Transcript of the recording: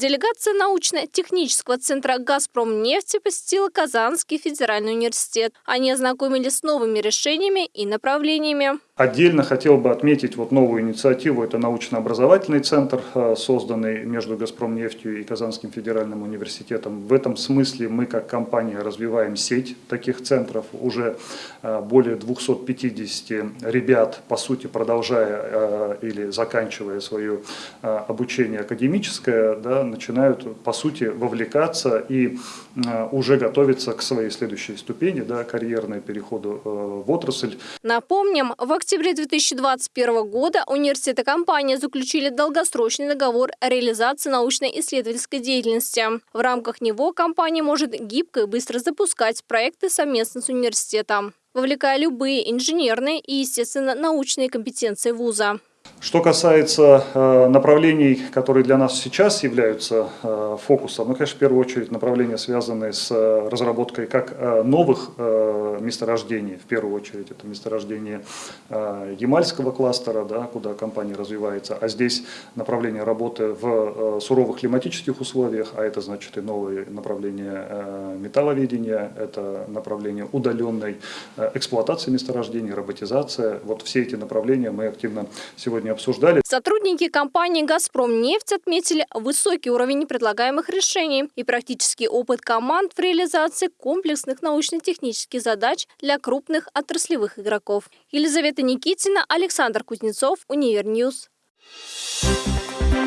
Делегация научно-технического центра «Газпромнефти» посетила Казанский федеральный университет. Они ознакомились с новыми решениями и направлениями. Отдельно хотел бы отметить вот новую инициативу. Это научно-образовательный центр, э, созданный между «Газпромнефтью» и Казанским федеральным университетом. В этом смысле мы как компания развиваем сеть таких центров. Уже э, более 250 ребят, по сути, продолжая э, или заканчивая свое обучение академическое, да, начинают, по сути, вовлекаться и уже готовиться к своей следующей ступени, да, карьерной переходу в отрасль. Напомним, в октябре 2021 года университет и компания заключили долгосрочный договор реализации научно-исследовательской деятельности. В рамках него компания может гибко и быстро запускать проекты совместно с университетом, вовлекая любые инженерные и, естественно, научные компетенции вуза. Что касается э, направлений, которые для нас сейчас являются э, фокусом, ну, конечно, в первую очередь направления, связанные с э, разработкой как новых месторождений, в первую очередь это месторождение Ямальского кластера, да, куда компания развивается, а здесь направление работы в суровых климатических условиях, а это значит и новые направления металловедения, это направление удаленной эксплуатации месторождений, роботизация. Вот все эти направления мы активно сегодня обсуждали. Сотрудники компании «Газпромнефть» отметили высокий уровень предлагаемых решений и практический опыт команд в реализации комплексных научно-технических задач для крупных отраслевых игроков. Елизавета Никитина, Александр Кузнецов, Univer News. Thank you.